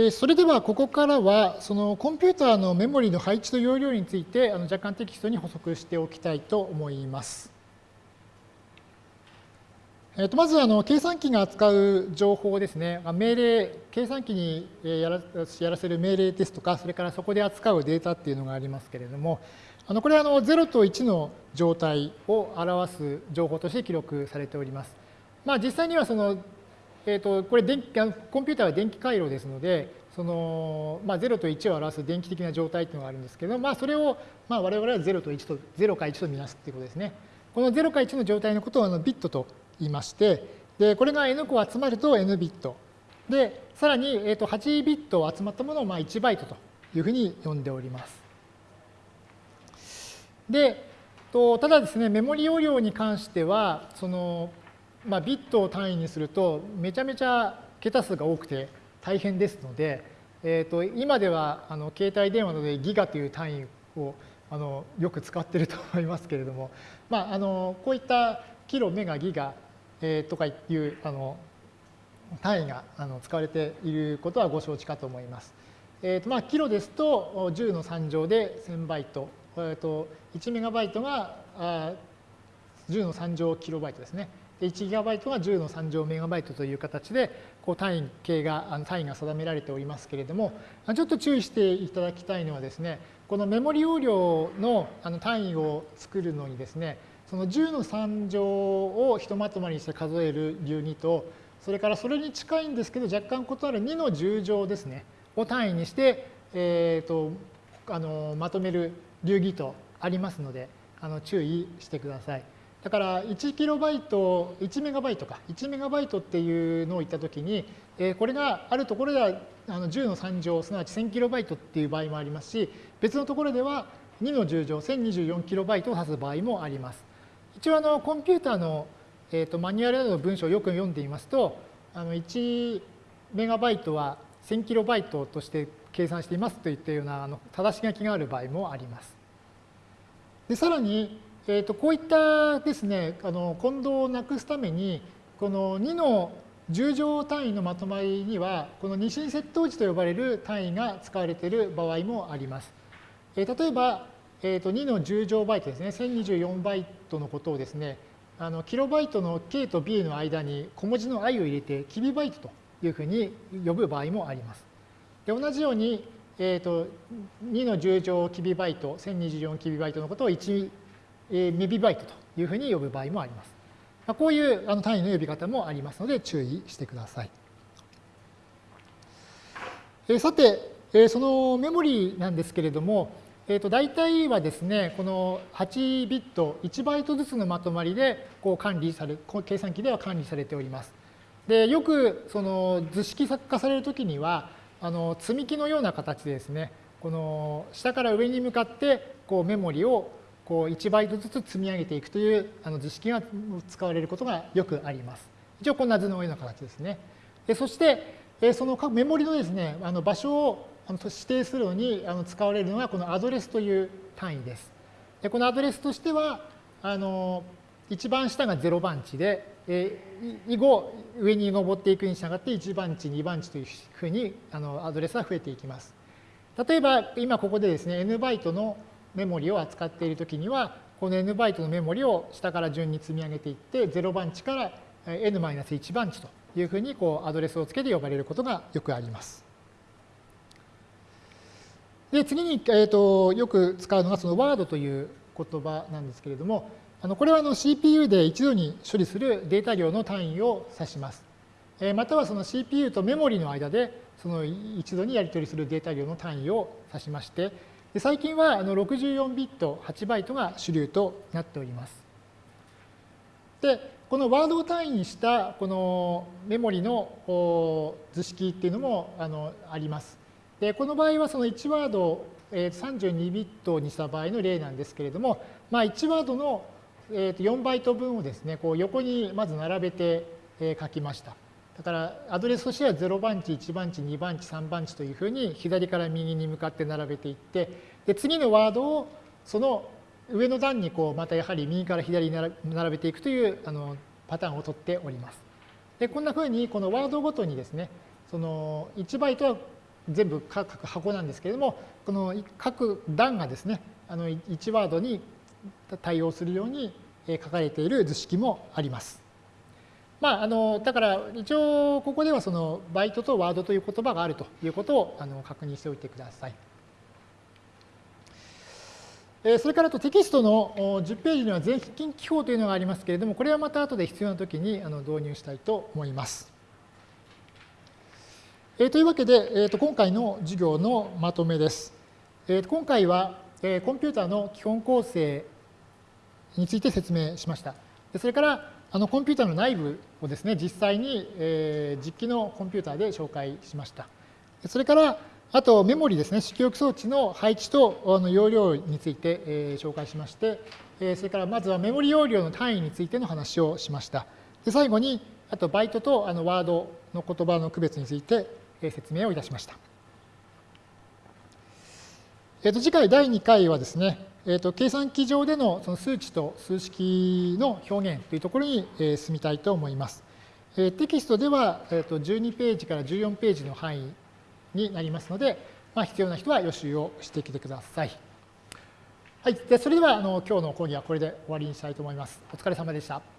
えそれではここからはそのコンピューターのメモリの配置と容量についてあの若干テキストに補足しておきたいと思います。えー、とまずあの計算機が扱う情報ですね、命令、計算機にやらやらせる命令ですとか、それからそこで扱うデータっていうのがありますけれども、あのこれはあの0と1の状態を表す情報として記録されております。まあ、実際にはそのえーと、これ電気コンピューターは電気回路ですのでその、まあ、0と1を表す電気的な状態というのがあるんですけど、まあ、それを、まあ、我々は0と1と0か1とみなすということですね。この0か1の状態のことをあのビットと言いましてでこれが n 個集まると n ビットでさらに、えー、と8ビット集まったものをまあ1バイトというふうに呼んでおります。でとただですねメモリ容量に関してはそのまあ、ビットを単位にするとめちゃめちゃ桁数が多くて大変ですので、えー、と今ではあの携帯電話などでギガという単位をあのよく使っていると思いますけれども、まあ、あのこういったキロ、メガ、ギガ、えー、とかいうあの単位があの使われていることはご承知かと思います。えーとまあ、キロですと10の3乗で1000バイト、えー、と1メガバイトがあ10の3乗キロバイトですね。1GB が10の3乗メガバイトという形でこう単位系が単位が定められておりますけれどもちょっと注意していただきたいのはですねこのメモリ容量の単位を作るのにですねその10の3乗をひとまとまりにして数える流儀とそれからそれに近いんですけど若干異なる2の10乗ですねを単位にして、えーと、あのまとめる流儀とありますのであの注意してください。だから1キロバイト、1メガバイトか、1メガバイトっていうのを言ったときに、えこれがあるところではあの10の3乗、すなわち1000キロバイトっていう場合もありますし、別のところでは2の10乗、1024キロバイトを指す場合もあります。一応あのコンピューターの、えー、とマニュアルなどの文章をよく読んでいますと、あの1メガバイトは1000キロバイトとして計算していますといったようなあの正し書きがある場合もあります。でさらに、えー、とこういったですねあの混同をなくすためにこの2の10乗単位のまとまりにはこの二進窃盗値と呼ばれる単位が使われている場合もあります。えー、例えば、えー、と2の10乗バイトですね1024バイトのことをですねあのキロバイトの K と B の間に小文字の i を入れてキビバイトというふうに呼ぶ場合もあります。で同じように、えー、と2の10乗キビバイト1024キビバイトのことを1メビバイトというふうに呼ぶ場合もあります。こういうあの単位の呼び方もありますので注意してください。えさて、えそのメモリなんですけれども、えー、と大体はですね、この8ビット、1バイトずつのまとまりでこう管理され、計算機では管理されております。で、よくその図式作化されるときには、あの積み木のような形でですね、この下から上に向かってこうメモリをこう1バイトずつ積み上げていくというあの図式が使われることがよくあります。一応こんな図のような形ですね。でそしてそのメモリのですねあの場所を指定するのに使われるのがこのアドレスという単位です。でこのアドレスとしてはあの一番下が0番地で、え以後上に上っていくに従って1番地2番地というふうにあのアドレスは増えていきます。例えば今ここでですね n バイトのメモリを扱っているときには、この n バイトのメモリを下から順に積み上げていって、0番地から n-1 番地というふうにこうアドレスをつけて呼ばれることがよくあります。で、次に、えーと、よく使うのがその Word という言葉なんですけれども、あのこれはあの CPU で一度に処理するデータ量の単位を指します。またはその CPU とメモリの間でその一度にやり取りするデータ量の単位を指しまして、で最近はあの64ビット8バイトが主流となっております。で、このワードを単位にしたこのメモリの図式っていうのもあのあります。で、この場合はその1ワードを32ビットにした場合の例なんですけれども、まあ、1ワードの4バイト分をですね、こう横にまず並べて書きました。だからアドレスとしては0番地、1番地、2番地、3番地というふうに左から右に向かって並べていって、で次のワードをその上の段にこうまたやはり右から左に並べていくというあのパターンを取っております。でこんなふうにこのワードごとにですね、その1バイトは全部各箱なんですけれども、この各段がですね、あの1ワードに対応するように書かれている図式もあります。まあ、あのだから一応ここではそのバイトとワードという言葉があるということをあの確認しておいてください。それからとテキストの10ページには全近記法というのがありますけれども、これはまた後で必要なときに導入したいと思います。というわけで、今回の授業のまとめです。今回はコンピューターの基本構成について説明しました。それからあのコンピューターの内部をですね、実際にえ実機のコンピューターで紹介しました。それからあとメモリですね、主記装置の配置とあの容量について、え紹介しまして、えそれからまずはメモリ容量の単位についての話をしました。で最後に、あとバイトとあのワードの言葉の区別について、え説明をいたしました。えー、と次回第2回はですね、えー、と計算機上でのその数値と数式の表現というところに、え進みたいと思います。えテキストでは、えー、と12ページから14ページの範囲になりますので、まあ、必要な人は予習をしてきてください。はい、でそれではあの今日の講義はこれで終わりにしたいと思います。お疲れ様でした。